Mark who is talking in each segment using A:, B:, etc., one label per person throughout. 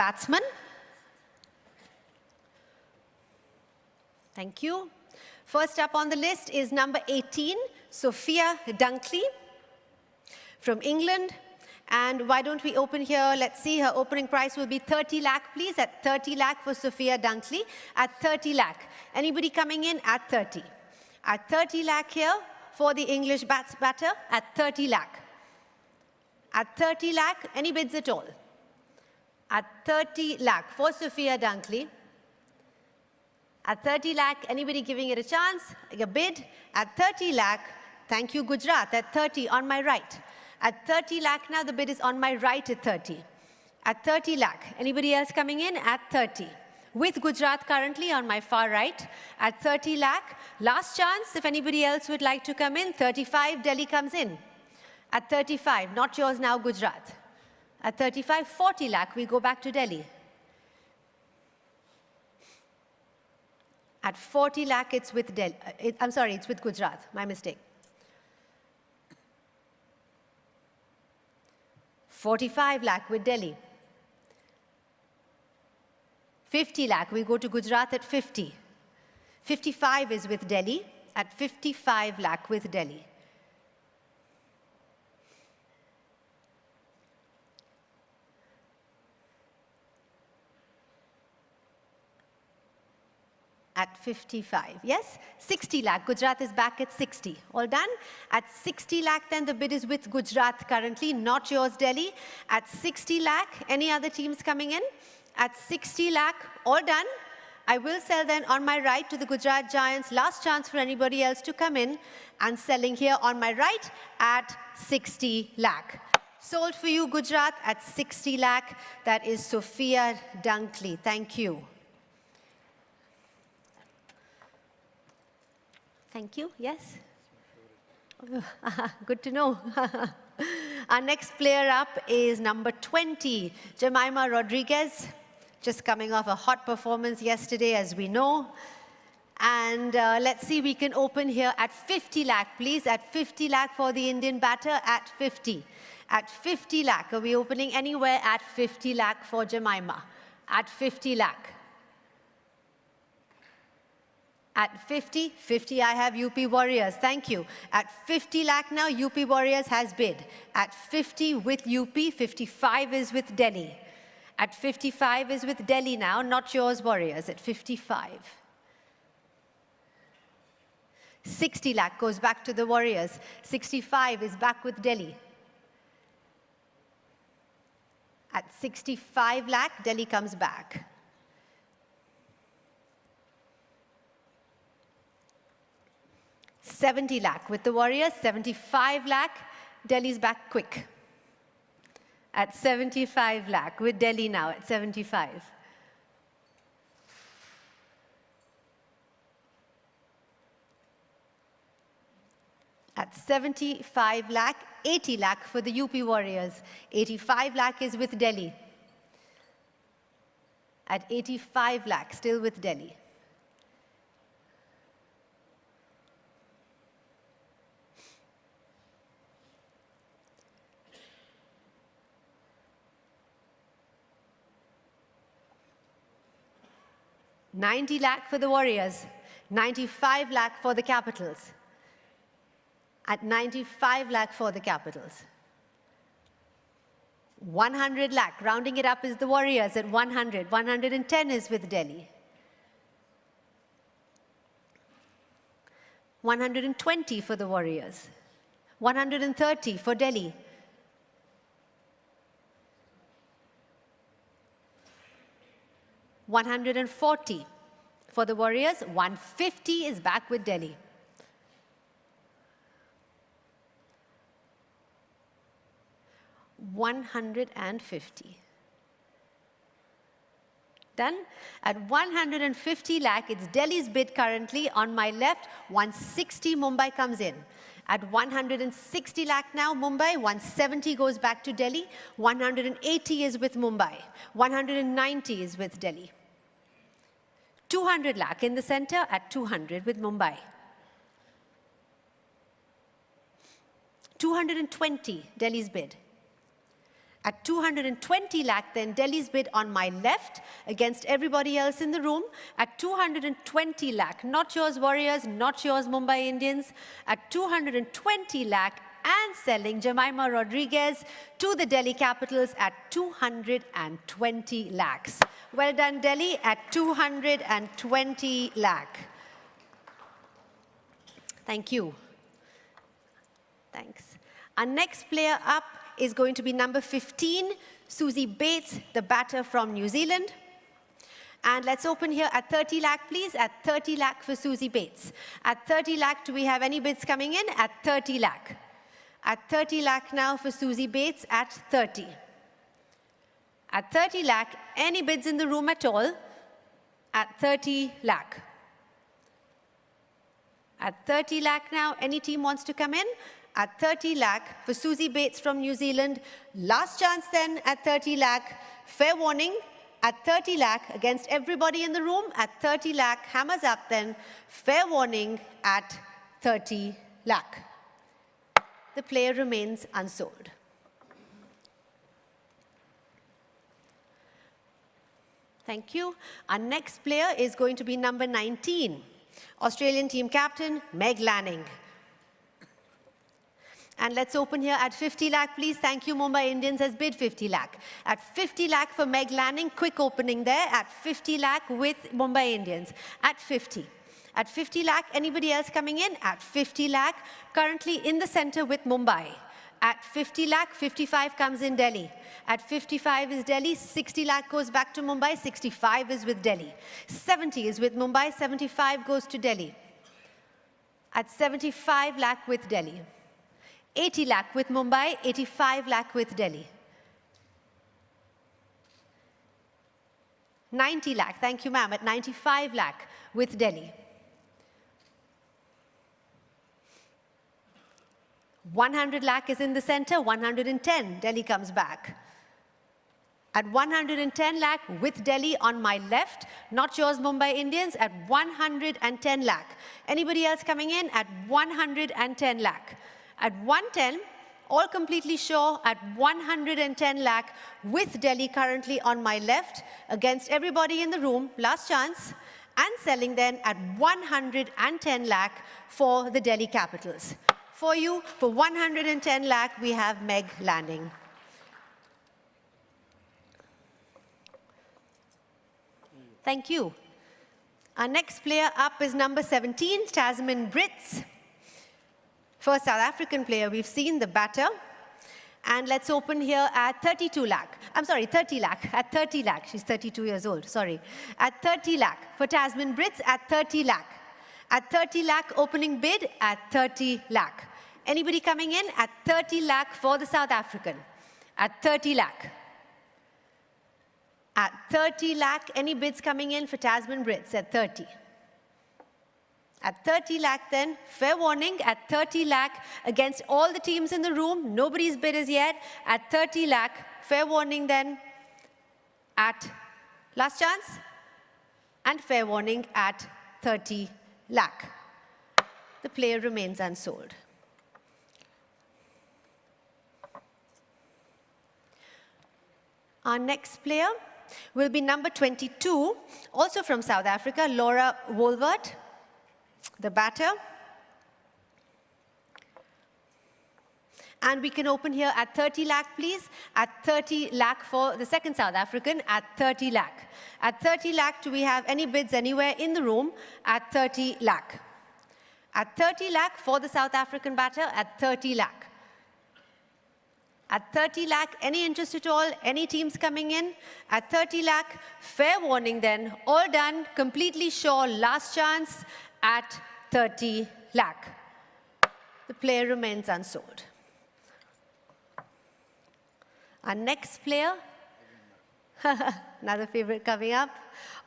A: batsman. Thank you. First up on the list is number 18, Sophia Dunkley from England. And why don't we open here? Let's see, her opening price will be 30 lakh, please, at 30 lakh for Sophia Dunkley, at 30 lakh. Anybody coming in at 30? At 30 lakh here for the English bats batter, at 30 lakh. At 30 lakh, any bids at all? At 30 lakh for Sophia Dunkley. At 30 lakh, anybody giving it a chance? A bid? At 30 lakh, thank you, Gujarat, at 30 on my right. At 30 lakh now, the bid is on my right at 30. At 30 lakh, anybody else coming in? At 30. With Gujarat currently on my far right at 30 lakh. Last chance, if anybody else would like to come in, 35, Delhi comes in. At 35, not yours now, Gujarat. At 35, 40 lakh, we go back to Delhi. At 40 lakh, it's with Delhi. Uh, it, I'm sorry, it's with Gujarat. My mistake. 45 lakh with Delhi. 50 lakh, we go to Gujarat at 50. 55 is with Delhi, at 55 lakh with Delhi. At 55. Yes? 60 lakh. Gujarat is back at 60. All done? At 60 lakh, then the bid is with Gujarat currently, not yours, Delhi. At 60 lakh, any other teams coming in? At 60 lakh, all done. I will sell then on my right to the Gujarat Giants. Last chance for anybody else to come in. And selling here on my right at 60 lakh. Sold for you, Gujarat, at 60 lakh. That is Sophia Dunkley. Thank you. Thank you. Yes? Good to know. Our next player up is number 20, Jemimah Rodrigues, just coming off a hot performance yesterday, as we know. And uh, let's see, we can open here at 50 lakh, please, at 50 lakh for the Indian batter, at 50. At 50 lakh, are we opening anywhere at 50 lakh for Jemimah? At 50 lakh. At 50, 50 I have UP Warriors, thank you. At 50 lakh now, UP Warriors has bid. At 50 with UP, 55 is with Delhi. At 55 is with Delhi now, not yours Warriors, at 55. 60 lakh goes back to the Warriors. 65 is back with Delhi. At 65 lakh, Delhi comes back. 70 lakh. With the Warriors, 75 lakh. Delhi's back quick at 75 lakh, with Delhi now at 75. At 75 lakh, 80 lakh for the UP Warriors. 85 lakh is with Delhi. At 85 lakh, still with Delhi. 90 lakh for the Warriors, 95 lakh for the Capitals. At 95 lakh for the Capitals. 100 lakh, rounding it up is the Warriors at 100. 110 is with Delhi. 120 for the Warriors. 130 for Delhi. 140 for the Warriors. 150 is back with Delhi. One hundred and fifty. Done. At 150 lakh, it's Delhi's bid currently. On my left, 160 Mumbai comes in. At 160 lakh now, Mumbai, 170 goes back to Delhi, 180 is with Mumbai, 190 is with Delhi. 200 lakh in the center at 200 with Mumbai. 220, Delhi's bid. At 220 lakh, then Delhi's bid on my left against everybody else in the room at 220 lakh. Not yours, Warriors, not yours, Mumbai Indians. At 220 lakh and selling Jemimah Rodrigues to the Delhi Capitals at 220 lakhs. Well done, Delhi, at 220 lakh. Thank you. Thanks. Our next player up is going to be number 15, Suzie Bates, the batter from New Zealand. And let's open here at 30 lakh, please, at 30 lakh for Suzie Bates. At 30 lakh, do we have any bids coming in? At 30 lakh. At 30 lakh now for Suzie Bates at 30. At 30 lakh, any bids in the room at all? At 30 lakh. At 30 lakh now, any team wants to come in? at 30 lakh for Suzie Bates from New Zealand. Last chance then at 30 lakh. Fair warning at 30 lakh against everybody in the room at 30 lakh. Hammers up then. Fair warning at 30 lakh. The player remains unsold. Thank you. Our next player is going to be number 19, Australian team captain Meg Lanning. And let's open here at 50 lakh, please. Thank you, Mumbai Indians has bid 50 lakh. At 50 lakh for Meg Lanning, quick opening there at 50 lakh with Mumbai Indians. At 50. At 50 lakh, anybody else coming in? At 50 lakh, currently in the center with Mumbai. At 50 lakh, 55 comes in Delhi. At 55 is Delhi, 60 lakh goes back to Mumbai, 65 is with Delhi. 70 is with Mumbai, 75 goes to Delhi. At 75 lakh with Delhi. 80 lakh with Mumbai, 85 lakh with Delhi. 90 lakh, thank you ma'am, at 95 lakh with Delhi. 100 lakh is in the center, 110, Delhi comes back. At 110 lakh with Delhi on my left, not yours Mumbai Indians, at 110 lakh. Anybody else coming in? At 110 lakh. At 110, all completely sure at 110 lakh with Delhi currently on my left against everybody in the room, last chance, and selling then at 110 lakh for the Delhi Capitals. For you, for 110 lakh, we have Meg Lanning. Thank you. Our next player up is number 17, Tazmin Brits. First South African player we've seen, the batter. And let's open here at 32 lakh. I'm sorry, 30 lakh. At 30 lakh. She's 32 years old, sorry. At 30 lakh for Tazmin Brits at 30 lakh. At 30 lakh opening bid at 30 lakh. Anybody coming in? At 30 lakh for the South African. At 30 lakh. At 30 lakh, any bids coming in for Tazmin Brits at 30? At 30 lakh then, fair warning, at 30 lakh against all the teams in the room, nobody's bid as yet. At 30 lakh, fair warning then, at last chance, and fair warning at 30 lakh. The player remains unsold. Our next player will be number 22, also from South Africa, Laura Wolvaardt the batter. And we can open here at 30 lakh, please. At 30 lakh for the second South African, at 30 lakh. At 30 lakh, do we have any bids anywhere in the room? At 30 lakh. At 30 lakh for the South African batter, at 30 lakh. At 30 lakh, any interest at all? Any teams coming in? At 30 lakh, fair warning then. All done, completely sure, last chance at 30 lakh. The player remains unsold. Our next player, another favorite coming up.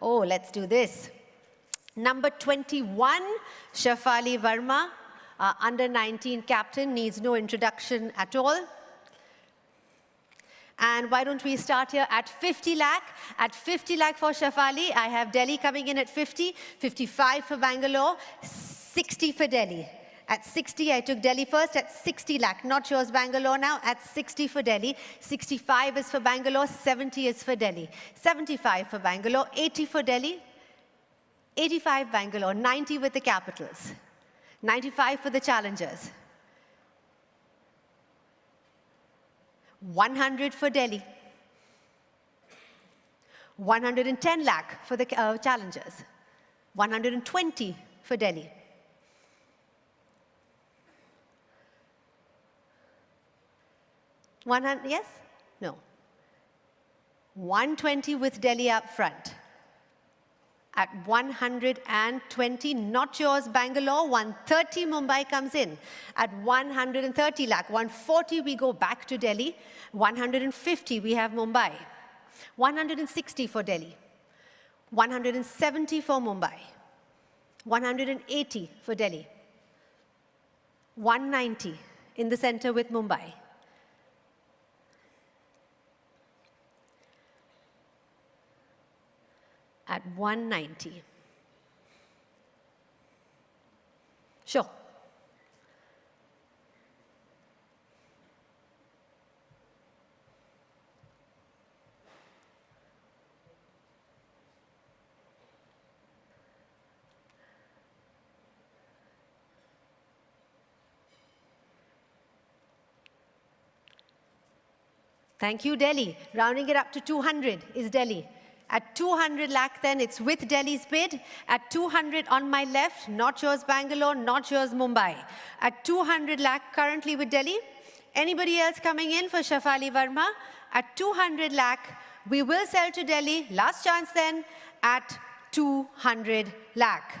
A: Oh, let's do this. Number 21, Shafali Verma, uh, under 19 captain, needs no introduction at all. And why don't we start here at 50 lakh? At 50 lakh for Shafali, I have Delhi coming in at 50, 55 for Bangalore, 60 for Delhi. At 60, I took Delhi first at 60 lakh. Not yours, Bangalore now. At 60 for Delhi. 65 is for Bangalore. 70 is for Delhi. 75 for Bangalore. 80 for Delhi. 85 Bangalore. 90 with the capitals. 95 for the challengers. 100 for Delhi. 110 lakh for the uh, challengers. 120 for Delhi. 100, yes? No. 120 with Delhi up front. At 120, not yours, Bangalore. 130, Mumbai comes in. At 130 lakh, 140, we go back to Delhi. 150, we have Mumbai. 160 for Delhi. 170 for Mumbai. 180 for Delhi. 190 in the center with Mumbai. At 190. Sure. Thank you, Delhi. Rounding it up to 200 is Delhi. At 200 lakh then, it's with Delhi's bid. At 200 on my left, not yours Bangalore, not yours Mumbai. At 200 lakh currently with Delhi. Anybody else coming in for Shafali Verma? At 200 lakh, we will sell to Delhi. Last chance then at 200 lakh.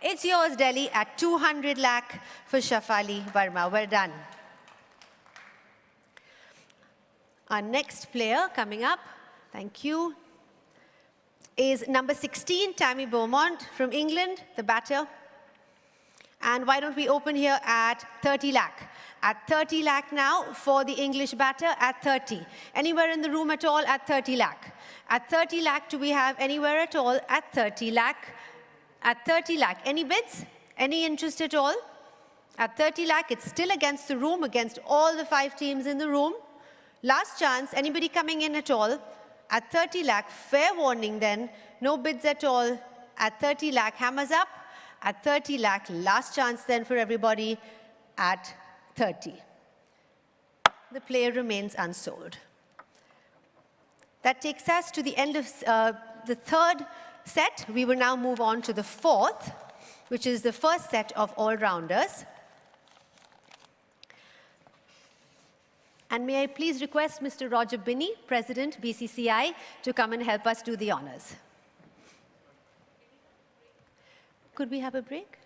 A: It's yours, Delhi, at 200 lakh for Shafali Verma. Well done. Our next player coming up. Thank you is number 16, Tammy Beaumont from England, the batter. And why don't we open here at 30 lakh? At 30 lakh now for the English batter at 30. Anywhere in the room at all at 30 lakh? At 30 lakh, do we have anywhere at all at 30 lakh? At 30 lakh, any bids? Any interest at all? At 30 lakh, it's still against the room, against all the five teams in the room. Last chance, anybody coming in at all? At 30 lakh, fair warning then, no bids at all. At 30 lakh, hammers up. At 30 lakh, last chance then for everybody at 30. The player remains unsold. That takes us to the end of uh, the third set. We will now move on to the fourth, which is the first set of all-rounders. And may I please request Mr. Roger Binny, President, BCCI, to come and help us do the honors. Could we have a break?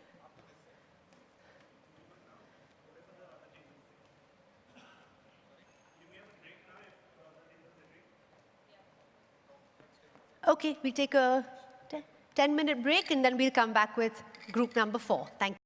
A: Okay, we take a 10-minute break and then we'll come back with group number four. Thank you.